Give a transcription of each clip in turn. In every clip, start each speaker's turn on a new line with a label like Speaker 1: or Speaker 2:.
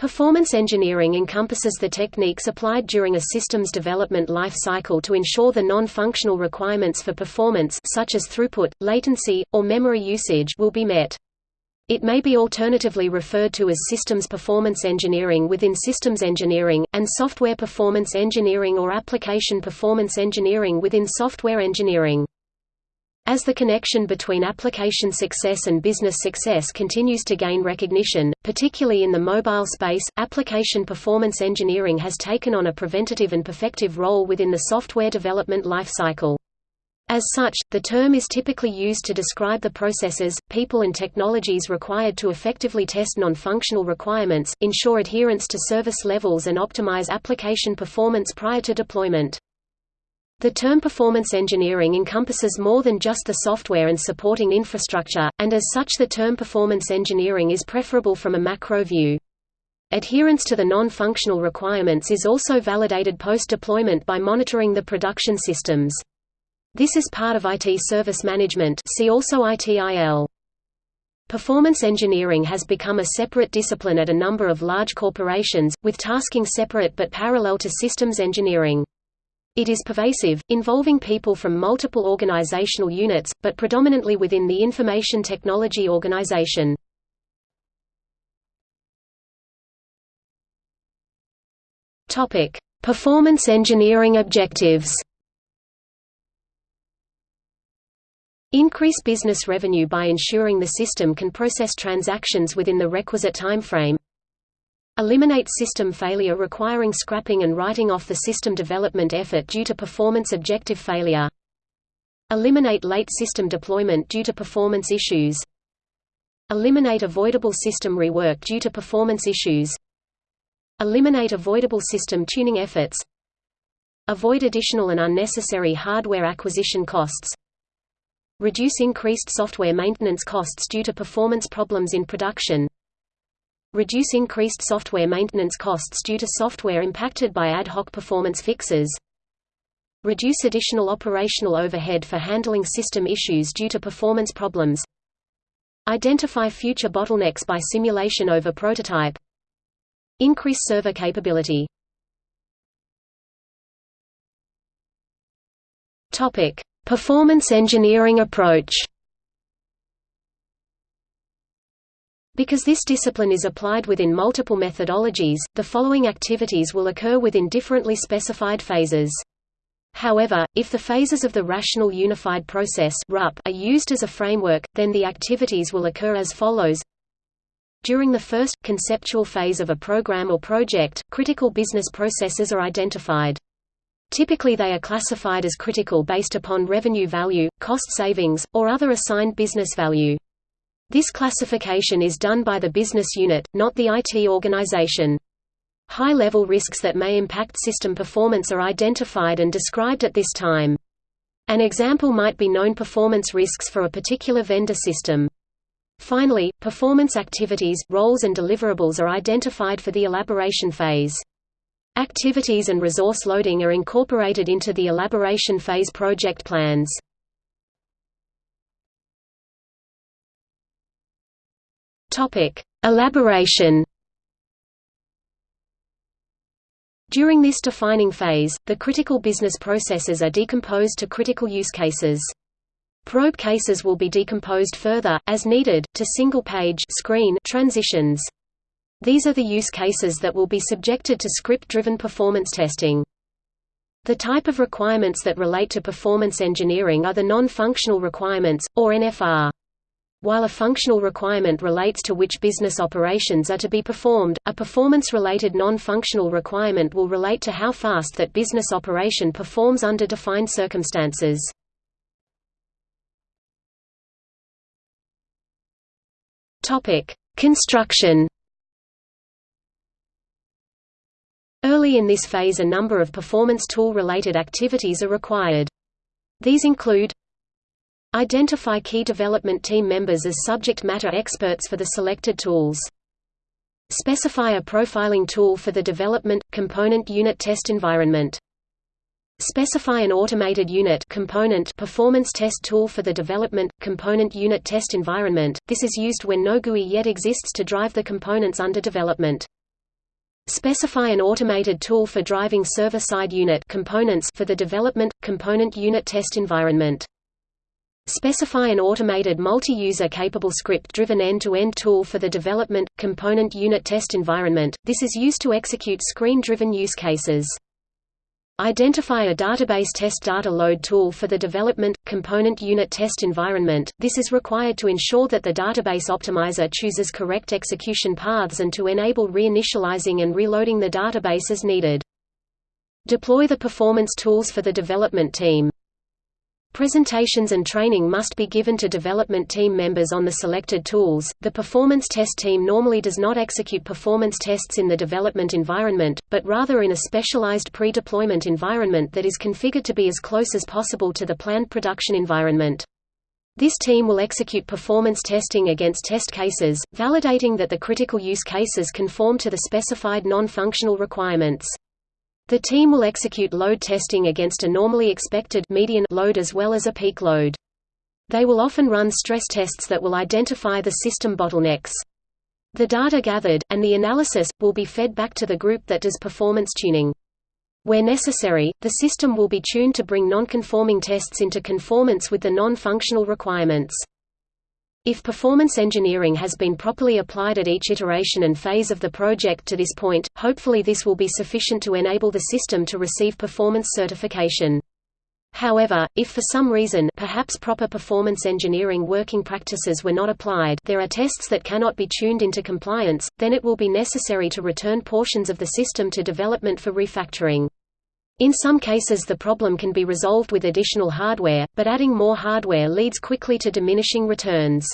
Speaker 1: Performance engineering encompasses the techniques applied during a system's development life cycle to ensure the non-functional requirements for performance such as throughput, latency, or memory usage will be met. It may be alternatively referred to as systems performance engineering within systems engineering, and software performance engineering or application performance engineering within software engineering. As the connection between application success and business success continues to gain recognition, particularly in the mobile space, application performance engineering has taken on a preventative and perfective role within the software development lifecycle. As such, the term is typically used to describe the processes, people and technologies required to effectively test non-functional requirements, ensure adherence to service levels and optimize application performance prior to deployment. The term performance engineering encompasses more than just the software and supporting infrastructure, and as such the term performance engineering is preferable from a macro view. Adherence to the non-functional requirements is also validated post-deployment by monitoring the production systems. This is part of IT service management see also ITIL. Performance engineering has become a separate discipline at a number of large corporations, with tasking separate but parallel to systems engineering. It is pervasive, involving people from multiple organizational units, but predominantly within the information technology organization. Topic: Performance engineering objectives. Increase business revenue by ensuring the system can process transactions within the requisite time frame. Eliminate system failure requiring scrapping and writing off the system development effort due to performance objective failure. Eliminate late system deployment due to performance issues. Eliminate avoidable system rework due to performance issues. Eliminate avoidable system tuning efforts. Avoid additional and unnecessary hardware acquisition costs. Reduce increased software maintenance costs due to performance problems in production. Reduce increased software maintenance costs due to software impacted by ad hoc performance fixes. Reduce additional operational overhead for handling system issues due to performance problems. Identify future bottlenecks by simulation over prototype. Increase server capability. Performance engineering approach. Because this discipline is applied within multiple methodologies, the following activities will occur within differently specified phases. However, if the phases of the Rational Unified Process are used as a framework, then the activities will occur as follows. During the first, conceptual phase of a program or project, critical business processes are identified. Typically they are classified as critical based upon revenue value, cost savings, or other assigned business value. This classification is done by the business unit, not the IT organization. High-level risks that may impact system performance are identified and described at this time. An example might be known performance risks for a particular vendor system. Finally, performance activities, roles and deliverables are identified for the elaboration phase. Activities and resource loading are incorporated into the elaboration phase project plans. Topic: Elaboration. During this defining phase, the critical business processes are decomposed to critical use cases. Probe cases will be decomposed further, as needed, to single-page screen transitions. These are the use cases that will be subjected to script-driven performance testing. The type of requirements that relate to performance engineering are the non-functional requirements, or NFR. While a functional requirement relates to which business operations are to be performed, a performance-related non-functional requirement will relate to how fast that business operation performs under defined circumstances. Construction Early in this phase a number of performance tool-related activities are required. These include Identify key development team members as subject matter experts for the selected tools. Specify a profiling tool for the development, component unit test environment. Specify an automated unit component performance test tool for the development, component unit test environment. This is used when no GUI yet exists to drive the components under development. Specify an automated tool for driving server-side unit components for the development component unit test environment. Specify an automated multi-user capable script-driven end-to-end tool for the development, component unit test environment, this is used to execute screen-driven use cases. Identify a database test data load tool for the development, component unit test environment, this is required to ensure that the database optimizer chooses correct execution paths and to enable reinitializing and reloading the database as needed. Deploy the performance tools for the development team. Presentations and training must be given to development team members on the selected tools. The performance test team normally does not execute performance tests in the development environment, but rather in a specialized pre-deployment environment that is configured to be as close as possible to the planned production environment. This team will execute performance testing against test cases, validating that the critical use cases conform to the specified non-functional requirements. The team will execute load testing against a normally expected median load as well as a peak load. They will often run stress tests that will identify the system bottlenecks. The data gathered, and the analysis, will be fed back to the group that does performance tuning. Where necessary, the system will be tuned to bring non-conforming tests into conformance with the non-functional requirements. If performance engineering has been properly applied at each iteration and phase of the project to this point, hopefully this will be sufficient to enable the system to receive performance certification. However, if for some reason perhaps proper performance engineering working practices were not applied there are tests that cannot be tuned into compliance, then it will be necessary to return portions of the system to development for refactoring. In some cases the problem can be resolved with additional hardware, but adding more hardware leads quickly to diminishing returns.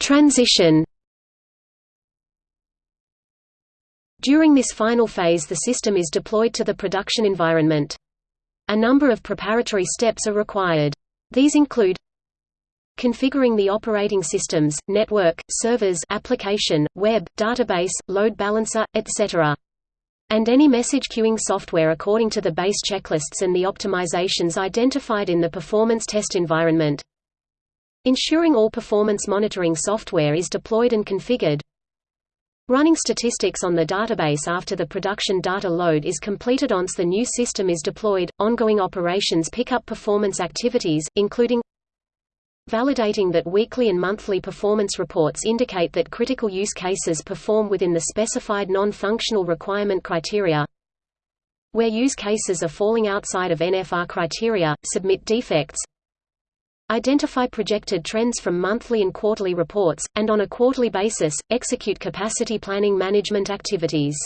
Speaker 1: Transition During this final phase the system is deployed to the production environment. A number of preparatory steps are required. These include configuring the operating systems, network, servers application, web, database, load balancer, etc. and any message queuing software according to the base checklists and the optimizations identified in the performance test environment. Ensuring all performance monitoring software is deployed and configured. Running statistics on the database after the production data load is completed once the new system is deployed. Ongoing operations pick up performance activities, including validating that weekly and monthly performance reports indicate that critical use cases perform within the specified non-functional requirement criteria. Where use cases are falling outside of NFR criteria, submit defects. Identify projected trends from monthly and quarterly reports, and on a quarterly basis, execute capacity planning management activities.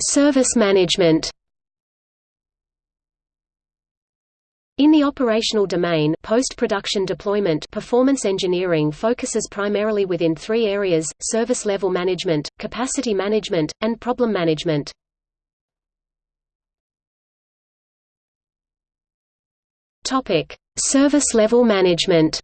Speaker 1: Service management In the operational domain post-production deployment performance engineering focuses primarily within three areas, service level management, capacity management, and problem management. Service level management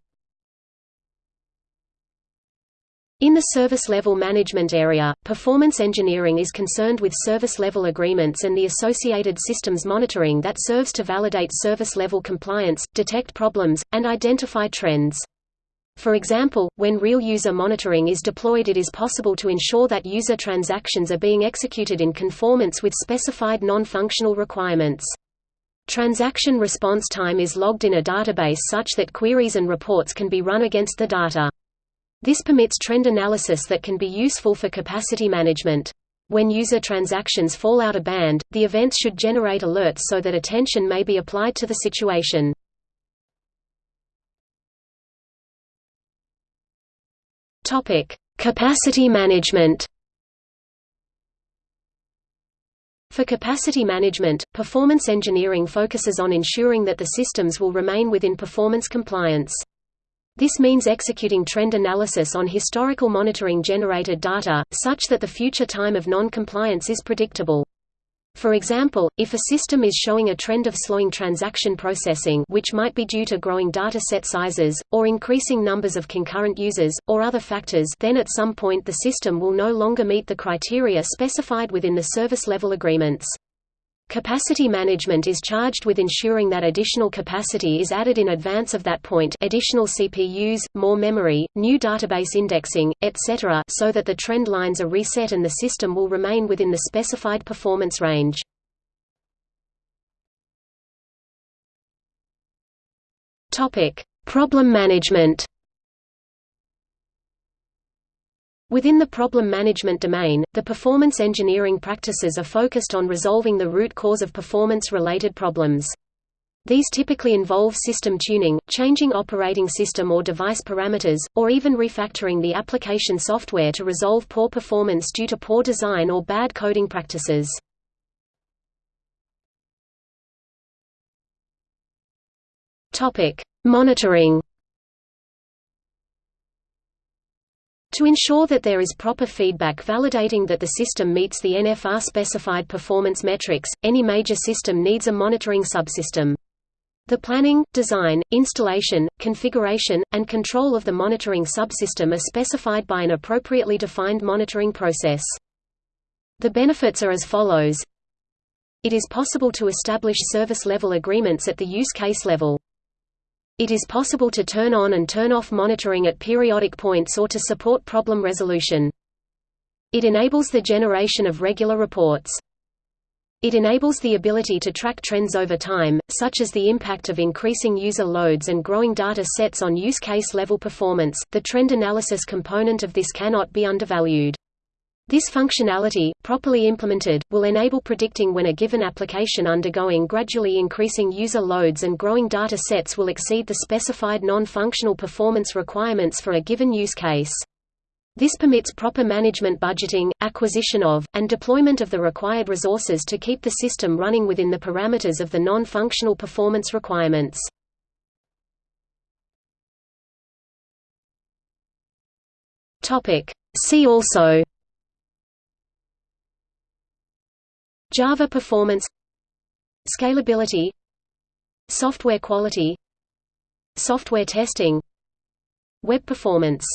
Speaker 1: In the service level management area, performance engineering is concerned with service level agreements and the associated systems monitoring that serves to validate service level compliance, detect problems, and identify trends. For example, when real user monitoring is deployed it is possible to ensure that user transactions are being executed in conformance with specified non-functional requirements. Transaction response time is logged in a database such that queries and reports can be run against the data. This permits trend analysis that can be useful for capacity management. When user transactions fall out of band, the events should generate alerts so that attention may be applied to the situation. Capacity management For capacity management, performance engineering focuses on ensuring that the systems will remain within performance compliance. This means executing trend analysis on historical monitoring generated data, such that the future time of non-compliance is predictable. For example, if a system is showing a trend of slowing transaction processing which might be due to growing data set sizes, or increasing numbers of concurrent users, or other factors then at some point the system will no longer meet the criteria specified within the service level agreements. Capacity management is charged with ensuring that additional capacity is added in advance of that point additional CPUs, more memory, new database indexing, etc. so that the trend lines are reset and the system will remain within the specified performance range. Problem management Within the problem management domain, the performance engineering practices are focused on resolving the root cause of performance-related problems. These typically involve system tuning, changing operating system or device parameters, or even refactoring the application software to resolve poor performance due to poor design or bad coding practices. Monitoring To ensure that there is proper feedback validating that the system meets the NFR-specified performance metrics, any major system needs a monitoring subsystem. The planning, design, installation, configuration, and control of the monitoring subsystem are specified by an appropriately defined monitoring process. The benefits are as follows. It is possible to establish service-level agreements at the use case level. It is possible to turn on and turn off monitoring at periodic points or to support problem resolution. It enables the generation of regular reports. It enables the ability to track trends over time, such as the impact of increasing user loads and growing data sets on use case level performance. The trend analysis component of this cannot be undervalued. This functionality, properly implemented, will enable predicting when a given application undergoing gradually increasing user loads and growing data sets will exceed the specified non-functional performance requirements for a given use case. This permits proper management budgeting, acquisition of, and deployment of the required resources to keep the system running within the parameters of the non-functional performance requirements. See also Java performance Scalability Software quality Software testing Web performance